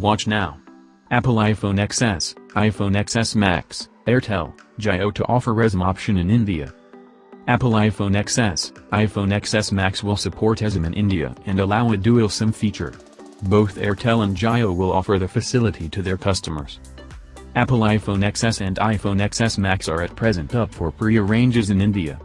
Watch now. Apple iPhone XS, iPhone XS Max, Airtel, Jio to offer eSIM option in India. Apple iPhone XS, iPhone XS Max will support eSIM in India and allow a dual SIM feature. Both Airtel and Jio will offer the facility to their customers. Apple iPhone XS and iPhone XS Max are at present up for pre-arranges in India.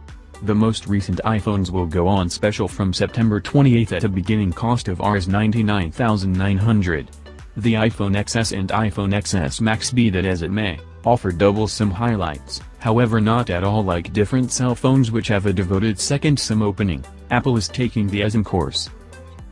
The most recent iPhones will go on special from September 28 at a beginning cost of Rs 99,900. The iPhone XS and iPhone XS Max be that as it may, offer double SIM highlights, however not at all like different cell phones which have a devoted second SIM opening, Apple is taking the eSIM course.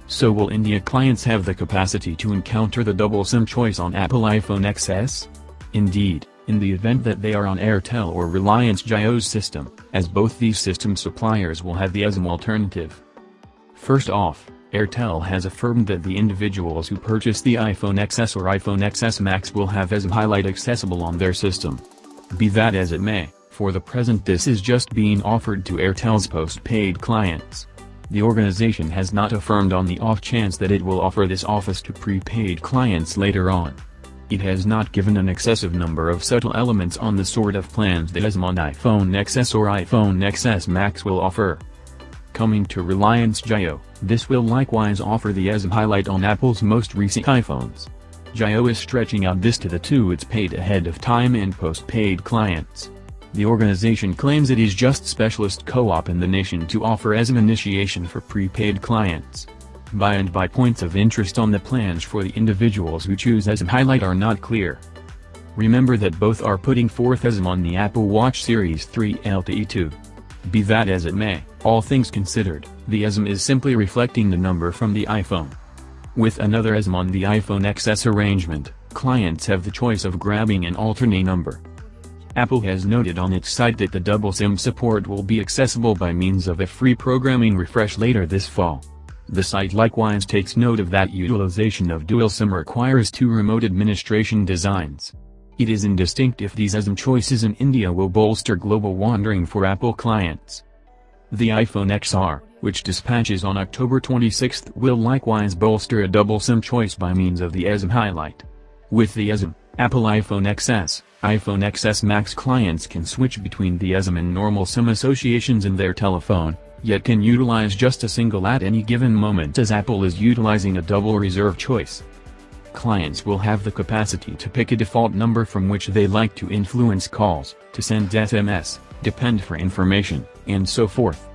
So will India clients have the capacity to encounter the double SIM choice on Apple iPhone XS? Indeed, in the event that they are on Airtel or Reliance Jio's system, as both these system suppliers will have the eSIM alternative. First off, Airtel has affirmed that the individuals who purchase the iPhone XS or iPhone XS Max will have eSIM highlight accessible on their system. Be that as it may, for the present this is just being offered to Airtel's post-paid clients. The organization has not affirmed on the off chance that it will offer this office to prepaid clients later on. It has not given an excessive number of subtle elements on the sort of plans that eSIM on iPhone XS or iPhone XS Max will offer. Coming to Reliance Jio, this will likewise offer the eSIM highlight on Apple's most recent iPhones. Jio is stretching out this to the two it's paid ahead of time and post-paid clients. The organization claims it is just specialist co-op in the nation to offer eSIM initiation for prepaid clients. By and by points of interest on the plans for the individuals who choose eSIM highlight are not clear. Remember that both are putting forth eSIM on the Apple Watch Series 3 LTE 2. Be that as it may, all things considered, the eSIM is simply reflecting the number from the iPhone. With another eSIM on the iPhone XS arrangement, clients have the choice of grabbing an alternate number. Apple has noted on its site that the double SIM support will be accessible by means of a free programming refresh later this fall. The site likewise takes note of that utilization of dual SIM requires two remote administration designs. It is indistinct if these eSIM choices in India will bolster global wandering for Apple clients. The iPhone XR, which dispatches on October 26, will likewise bolster a double SIM choice by means of the eSIM highlight. With the eSIM, Apple iPhone XS, iPhone XS Max clients can switch between the eSIM and normal SIM associations in their telephone, yet can utilize just a single at any given moment as Apple is utilizing a double reserve choice. Clients will have the capacity to pick a default number from which they like to influence calls, to send SMS, depend for information, and so forth.